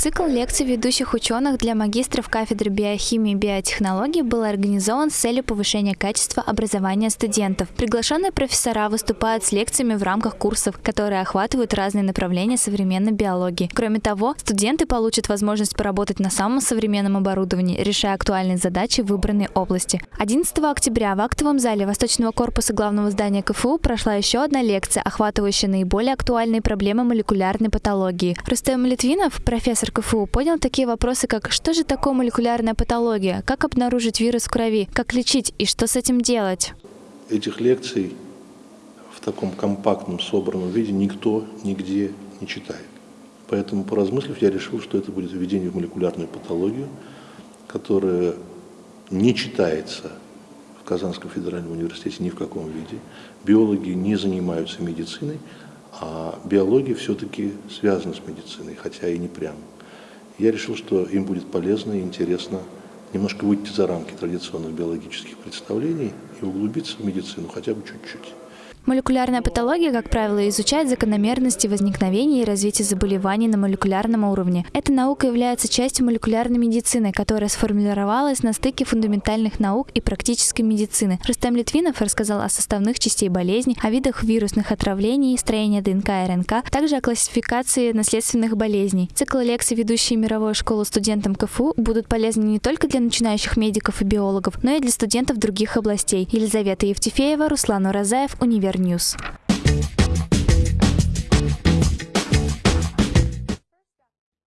Цикл лекций ведущих ученых для магистров кафедры биохимии и биотехнологий был организован с целью повышения качества образования студентов. Приглашенные профессора выступают с лекциями в рамках курсов, которые охватывают разные направления современной биологии. Кроме того, студенты получат возможность поработать на самом современном оборудовании, решая актуальные задачи в выбранной области. 11 октября в актовом зале Восточного корпуса главного здания КФУ прошла еще одна лекция, охватывающая наиболее актуальные проблемы молекулярной патологии. Рустем Литвинов, профессор КФУ, поднял такие вопросы, как что же такое молекулярная патология, как обнаружить вирус в крови, как лечить и что с этим делать. Этих лекций в таком компактном, собранном виде никто нигде не читает. Поэтому, поразмыслив, я решил, что это будет введение в молекулярную патологию, которая не читается в Казанском федеральном университете ни в каком виде. Биологи не занимаются медициной, а биология все-таки связана с медициной, хотя и не прямо. Я решил, что им будет полезно и интересно немножко выйти за рамки традиционных биологических представлений и углубиться в медицину хотя бы чуть-чуть. Молекулярная патология, как правило, изучает закономерности возникновения и развития заболеваний на молекулярном уровне. Эта наука является частью молекулярной медицины, которая сформировалась на стыке фундаментальных наук и практической медицины. Рустам Литвинов рассказал о составных частей болезней, о видах вирусных отравлений, строении ДНК и РНК, также о классификации наследственных болезней. Цикл лекций, ведущие мировую школу студентам КФУ, будут полезны не только для начинающих медиков и биологов, но и для студентов других областей. Елизавета Евтефеева, Руслан Уразаев, Универ News.